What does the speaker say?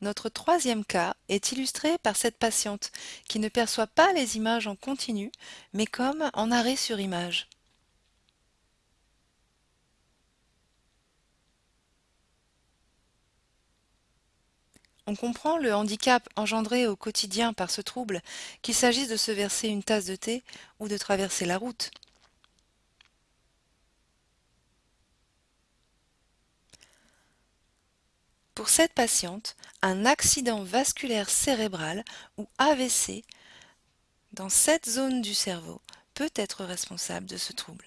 Notre troisième cas est illustré par cette patiente qui ne perçoit pas les images en continu, mais comme en arrêt sur image. On comprend le handicap engendré au quotidien par ce trouble, qu'il s'agisse de se verser une tasse de thé ou de traverser la route. Pour cette patiente, un accident vasculaire cérébral ou AVC dans cette zone du cerveau peut être responsable de ce trouble.